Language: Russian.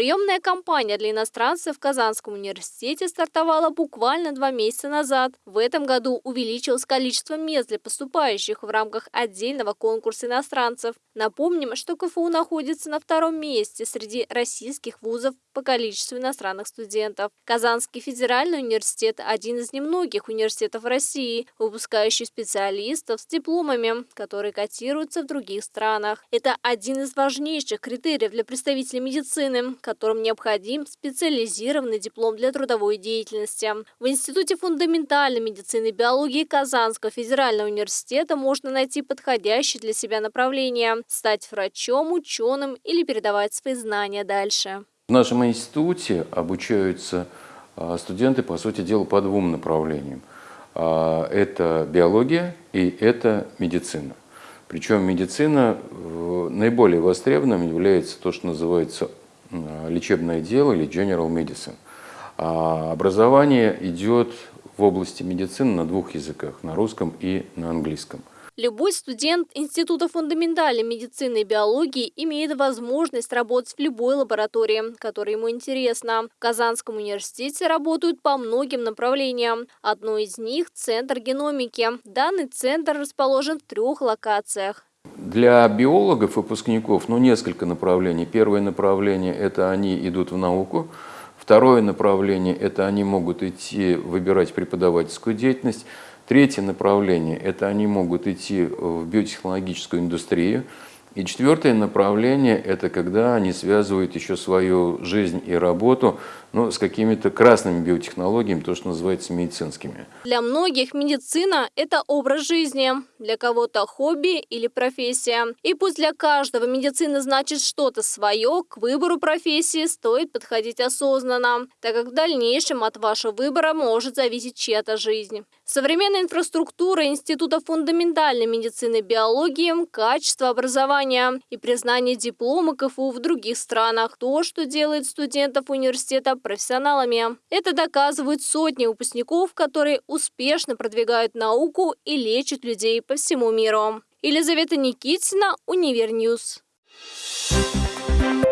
Приемная кампания для иностранцев в Казанском университете стартовала буквально два месяца назад. В этом году увеличилось количество мест для поступающих в рамках отдельного конкурса иностранцев. Напомним, что КФУ находится на втором месте среди российских вузов по количеству иностранных студентов. Казанский федеральный университет – один из немногих университетов России, выпускающий специалистов с дипломами, которые котируются в других странах. Это один из важнейших критериев для представителей медицины, которым необходим специализированный диплом для трудовой деятельности. В Институте фундаментальной медицины и биологии Казанского федерального университета можно найти подходящее для себя направление – стать врачом, ученым или передавать свои знания дальше. В нашем институте обучаются а, студенты, по сути дела, по двум направлениям. А, это биология и это медицина. Причем медицина наиболее востребованным является то, что называется лечебное дело или general medicine. А образование идет в области медицины на двух языках, на русском и на английском. Любой студент Института фундаментальной медицины и биологии имеет возможность работать в любой лаборатории, которая ему интересна. В Казанском университете работают по многим направлениям. Одно из них – Центр геномики. Данный центр расположен в трех локациях. Для биологов, выпускников, ну, несколько направлений. Первое направление – это они идут в науку. Второе направление – это они могут идти выбирать преподавательскую деятельность. Третье направление – это они могут идти в биотехнологическую индустрию. И четвертое направление – это когда они связывают еще свою жизнь и работу ну, с какими-то красными биотехнологиями, то, что называется медицинскими. Для многих медицина – это образ жизни, для кого-то хобби или профессия. И пусть для каждого медицина значит что-то свое, к выбору профессии стоит подходить осознанно, так как в дальнейшем от вашего выбора может зависеть чья-то жизнь. Современная инфраструктура Института фундаментальной медицины и биологии, качество образования и признание диплома КФУ в других странах – то, что делает студентов университета профессионалами. Это доказывают сотни выпускников, которые успешно продвигают науку и лечат людей по всему миру. Елизавета Никитина, Univer News. Thank you.